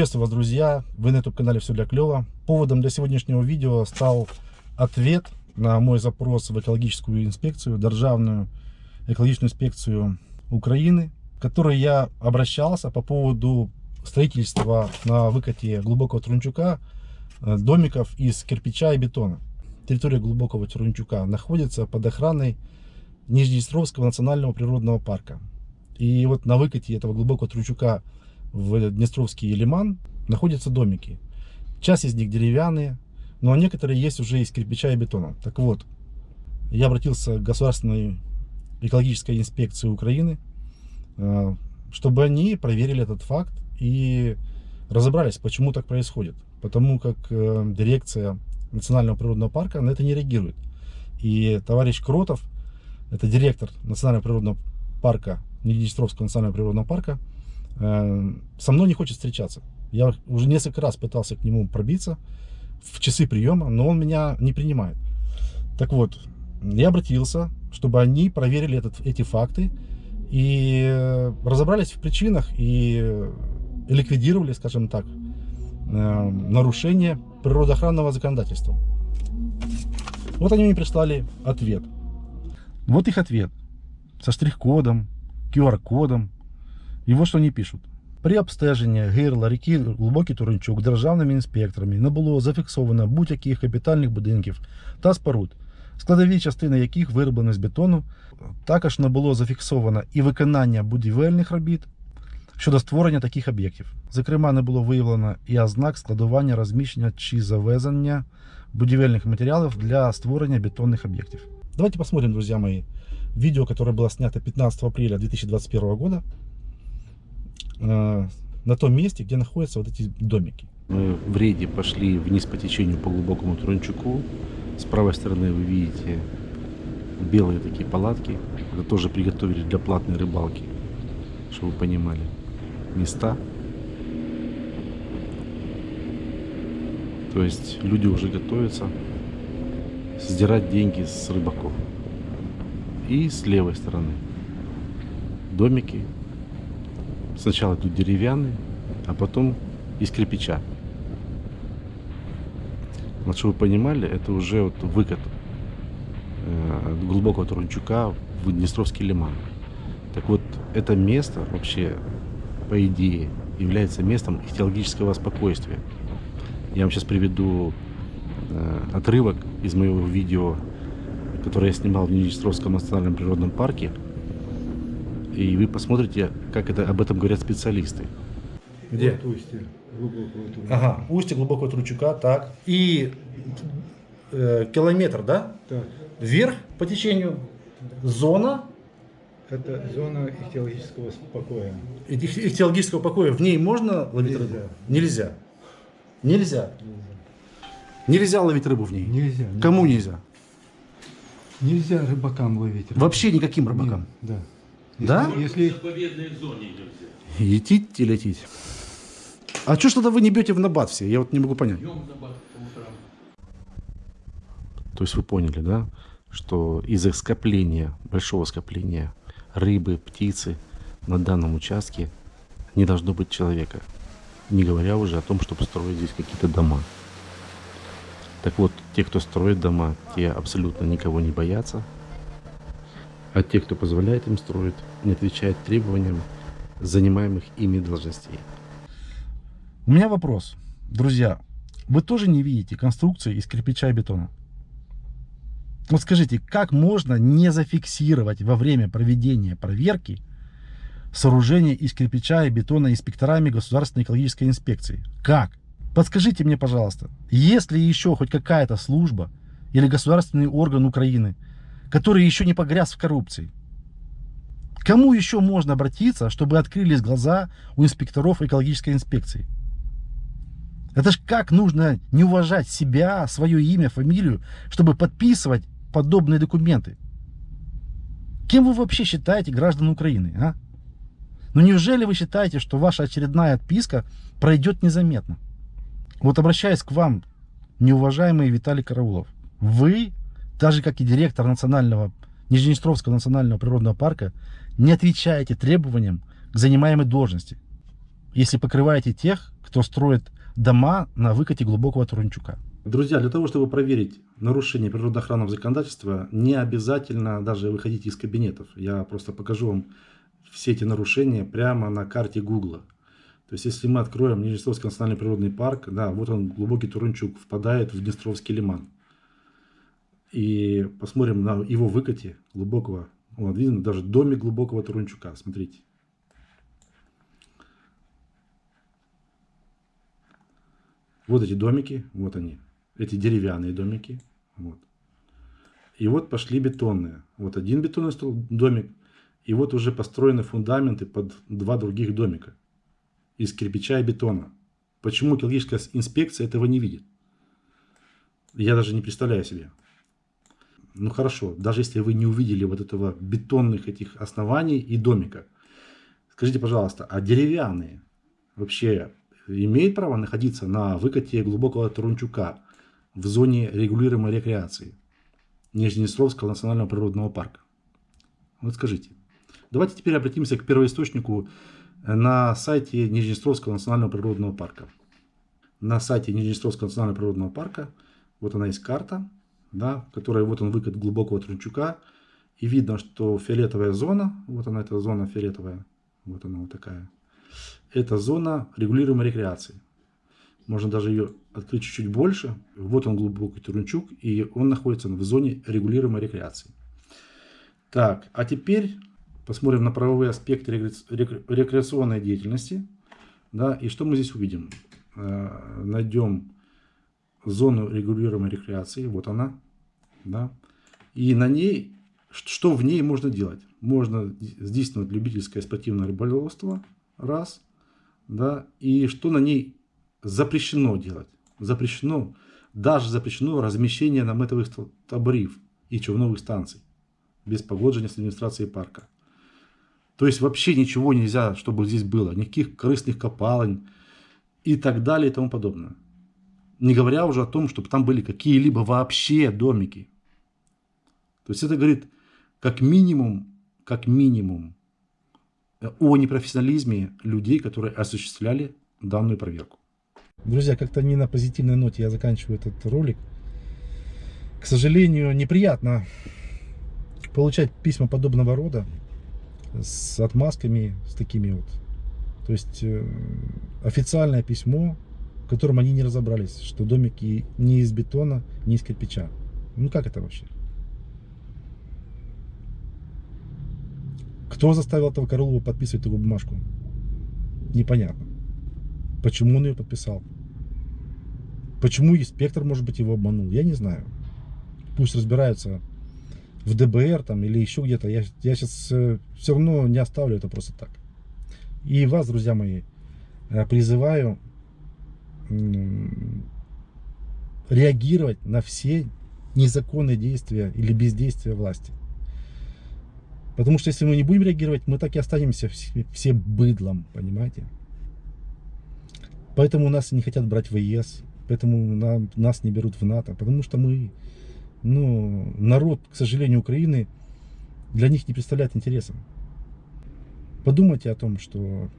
Приветствую вас, друзья! Вы на YouTube-канале «Все для клёва». Поводом для сегодняшнего видео стал ответ на мой запрос в экологическую инспекцию, Державную экологическую инспекцию Украины, в которой я обращался по поводу строительства на выкате глубокого Трунчука э, домиков из кирпича и бетона. Территория глубокого Трунчука находится под охраной Нижнеостровского национального природного парка. И вот на выкате этого глубокого Трунчука в Днестровский лиман находятся домики. Часть из них деревянные, но некоторые есть уже из кирпича и бетона. Так вот, я обратился к Государственной экологической инспекции Украины, э, чтобы они проверили этот факт и разобрались, почему так происходит. Потому как э, дирекция Национального природного парка на это не реагирует. И товарищ Кротов, это директор Национального природного парка, Ниднестровского национального природного парка, со мной не хочет встречаться. Я уже несколько раз пытался к нему пробиться в часы приема, но он меня не принимает. Так вот, я обратился, чтобы они проверили этот, эти факты и разобрались в причинах и ликвидировали, скажем так, э, нарушение природоохранного законодательства. Вот они мне прислали ответ. Вот их ответ со штрих-кодом, QR-кодом, ось що вони пишуть. При обстеженні гирла ріки Глибокий Туринчук державними інспекторами не було зафіксовано будь-яких капітальних будинків та споруд, складові частини яких вироблені з бетону. Також не було зафіксовано і виконання будівельних робіт щодо створення таких об'єктів. Зокрема, не було виявлено і ознак складування, розміщення чи завезення будівельних матеріалів для створення бетонних об'єктів. Давайте посмотрим, друзья мои, видео, которое было снято 15 апреля 2021 года. Э, на том месте, где находятся вот эти домики. Мы в рейде пошли вниз по течению по глубокому Трунчуку. С правой стороны вы видите белые такие палатки. Это тоже приготовили для платной рыбалки, чтобы вы понимали. Места. То есть люди уже готовятся сдирать деньги с рыбаков. И с левой стороны домики Сначала тут деревянный, а потом из кирпича. Вот чтобы вы понимали, это уже вот выкат э, глубокого Турунчука в Днестровский лиман. Так вот, это место вообще, по идее, является местом ихтиологического спокойствия. Я вам сейчас приведу э, отрывок из моего видео, которое я снимал в Днестровском национальном природном парке и вы посмотрите, как это об этом говорят специалисты. Где? Вот устье глубокого Тручука. Ага, устье глубокого Тручука, так. И э, километр, да? Так, Вверх по течению зона это зона ихтиологического покоя. их- ихтиологического покоя. В ней можно ловить Нельзя. рыбу? Нельзя. Нельзя. Нельзя ловить рыбу в ней. Нельзя. Кому нельзя? Нельзя рыбакам ловить рыбу. Вообще никаким рыбакам. Нет, Да. Да? Если заповедной зоне нельзя. Летить и лететь. А что ж тогда вы не бьете в набат все? Я вот не могу понять. То есть вы поняли, да, что из-за скопления, большого скопления рыбы, птицы на данном участке не должно быть человека. Не говоря уже о том, чтобы строить здесь какие-то дома. Так вот, те, кто строит дома, те абсолютно никого не боятся. А те, кто позволяет им строить, не отвечают требованиям занимаемых ими должностей. У меня вопрос. Друзья, вы тоже не видите конструкции из кирпича и бетона? Вот скажите, как можно не зафиксировать во время проведения проверки сооружение из кирпича и бетона инспекторами Государственной экологической инспекции? Как? Подскажите мне, пожалуйста, есть ли еще хоть какая-то служба или государственный орган Украины, который еще не погряз в коррупции? Кому еще можно обратиться, чтобы открылись глаза у инспекторов экологической инспекции? Это ж как нужно не уважать себя, свое имя, фамилию, чтобы подписывать подобные документы? Кем вы вообще считаете граждан Украины, а? Ну неужели вы считаете, что ваша очередная отписка пройдет незаметно? Вот обращаясь к вам, неуважаемый Виталий Караулов, вы, даже как и директор национального, Нижнеостровского национального природного парка, не отвечаете требованиям к занимаемой должности, если покрываете тех, кто строит дома на выкате глубокого Турунчука. Друзья, для того, чтобы проверить нарушение природоохранного законодательства, не обязательно даже выходить из кабинетов. Я просто покажу вам все эти нарушения прямо на карте Гугла. То есть, если мы откроем Нижнестровский национальный природный парк, да, вот он, глубокий Турунчук, впадает в Днестровский лиман. И посмотрим на его выкате глубокого, вот видно, даже домик глубокого Турунчука, смотрите. Вот эти домики, вот они, эти деревянные домики, вот. И вот пошли бетонные. Вот один бетонный домик, и вот уже построены фундаменты под два других домика из кирпича и бетона. Почему экологическая инспекция этого не видит? Я даже не представляю себе. Ну хорошо, даже если вы не увидели вот этого бетонных этих оснований и домика, скажите, пожалуйста, а деревянные вообще имеют право находиться на выкате глубокого Турунчука в зоне регулируемой рекреации Нижнеостровского национального природного парка? Вот скажите. Давайте теперь обратимся к первоисточнику на сайте Нижнеостровского национального природного парка. На сайте Нижнеостровского национального природного парка, вот она есть карта, да, которая, вот он выкат глубокого Трунчука, и видно, что фиолетовая зона, вот она, эта зона фиолетовая, вот она вот такая, это зона регулируемой рекреации. Можно даже ее открыть чуть-чуть больше. Вот он глубокий Турунчук, и он находится в зоне регулируемой рекреации. Так, а теперь посмотрим на правовые аспекты рекреационной деятельности. Да, и что мы здесь увидим? Э, найдем зону регулируемой рекреации, вот она. Да, и на ней, что в ней можно делать? Можно здійснювати любительское спортивное рыболовство, раз. Да, и что на ней запрещено делать? Запрещено, даже запрещено размещение наметовых таборів и човновых станций без погоджения с администрацией парка. То есть вообще ничего нельзя, чтобы здесь было. Никаких корыстных копалень и так далее и тому подобное. Не говоря уже о том, чтобы там были какие-либо вообще домики. То есть это говорит как минимум, как минимум о непрофессионализме людей, которые осуществляли данную проверку. Друзья, как-то не на позитивной ноте я заканчиваю этот ролик. К сожалению, неприятно получать письма подобного рода с отмазками, с такими вот. То есть э, официальное письмо, в котором они не разобрались, что домики не из бетона, не из кирпича. Ну как это вообще? Кто заставил этого Королова подписывать эту бумажку? Непонятно. Почему он ее подписал? Почему инспектор, может быть, его обманул? Я не знаю. Пусть разбираются в ДБР там или еще где-то. Я, я сейчас э, все равно не оставлю это просто так. И вас, друзья мои, э, призываю реагировать на все незаконные действия или бездействия власти. Потому что если мы не будем реагировать, мы так и останемся все, все быдлом, понимаете? Поэтому нас не хотят брать в ЕС, поэтому нам, нас не берут в НАТО, потому что мы ну, народ, к сожалению, Украины для них не представляет интереса. Подумайте о том, что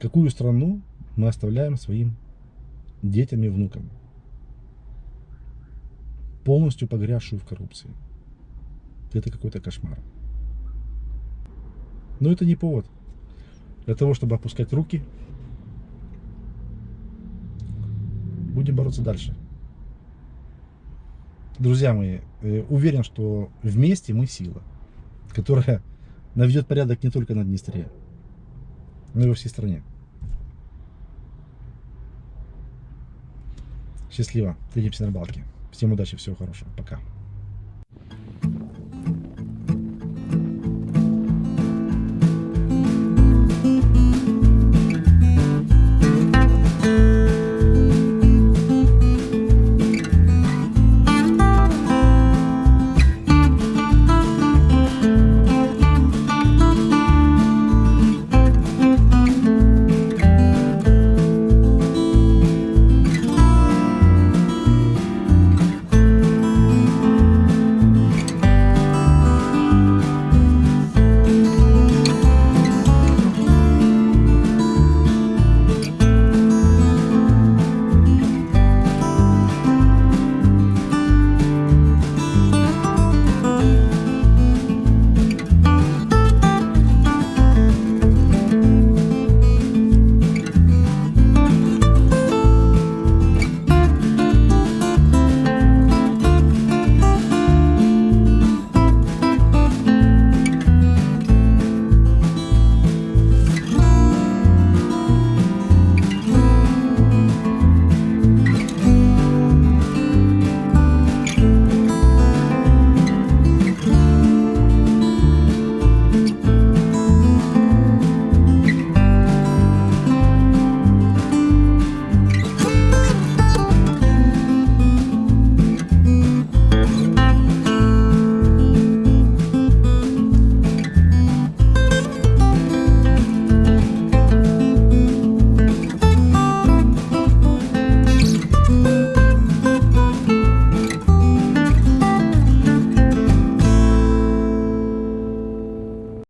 какую страну мы оставляем своим детям и внукам, полностью погрязшую в коррупции. Это какой-то кошмар. Но это не повод для того, чтобы опускать руки. Будем бороться дальше. Друзья мои, э, уверен, что вместе мы сила, которая наведет порядок не только на Днестре, но и во всей стране. Счастливо. Увидимся на рыбалке. Всем удачи, всего хорошего. Пока.